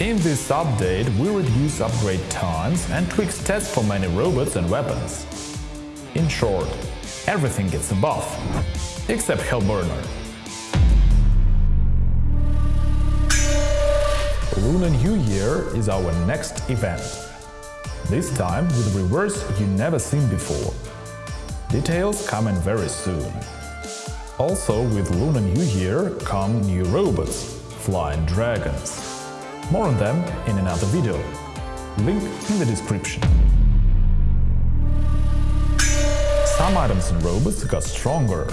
In this update, we reduce upgrade times and tweak stats for many robots and weapons. In short, everything gets a buff, except Hellburner. Lunar New Year is our next event. This time with reverse you never seen before. Details coming very soon. Also with Lunar New Year come new robots, flying dragons. More on them in another video. Link in the description. Some items and robots got stronger.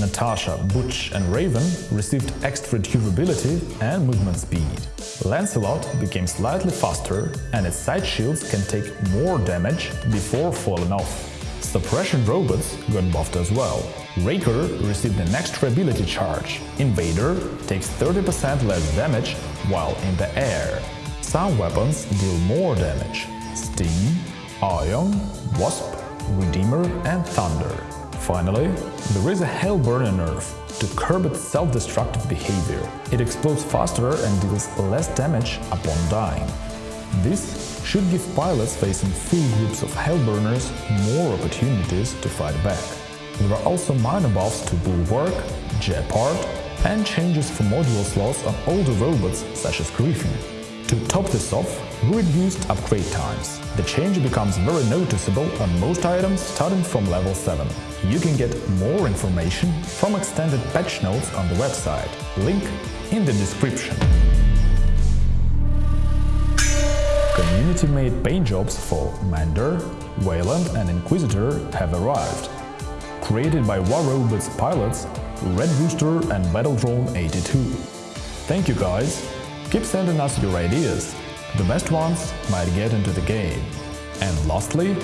Natasha, Butch and Raven received extra durability and movement speed. Lancelot became slightly faster and its side shields can take more damage before falling off. Suppression robots got buffed as well. Raker received an extra ability charge. Invader takes 30% less damage while in the air. Some weapons deal more damage. Steam, Ion, Wasp, Redeemer and Thunder. Finally, there is a Hellburner nerf to curb its self-destructive behavior. It explodes faster and deals less damage upon dying. This should give pilots facing full groups of Hellburners more opportunities to fight back. There are also minor buffs to Bulwark, Gepard and changes for module slots on older robots such as Griffin. To top this off, we reduced upgrade times. The change becomes very noticeable on most items starting from level 7. You can get more information from extended patch notes on the website, link in the description. Community-made paint jobs for Mender, Weyland and Inquisitor have arrived. Created by War Robots pilots Red Rooster and Battle Drone 82. Thank you guys! Keep sending us your ideas. The best ones might get into the game. And lastly,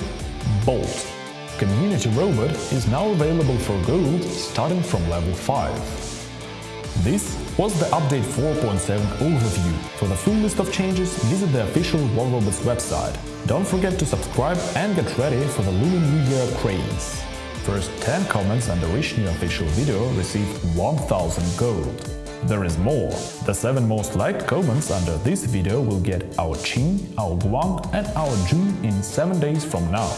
Bolt. Community Robot is now available for gold starting from level 5. This was the Update 4.7 overview. For the full list of changes, visit the official War Robots website. Don't forget to subscribe and get ready for the Lunar New Year craze. First 10 comments under each new official video receive 1000 gold. There is more. The 7 most liked comments under this video will get Ao Qin, Ao Guang and Ao Jun in 7 days from now.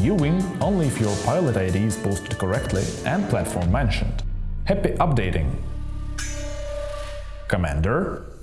You win only if your pilot ID is posted correctly and platform mentioned. Happy updating! Commander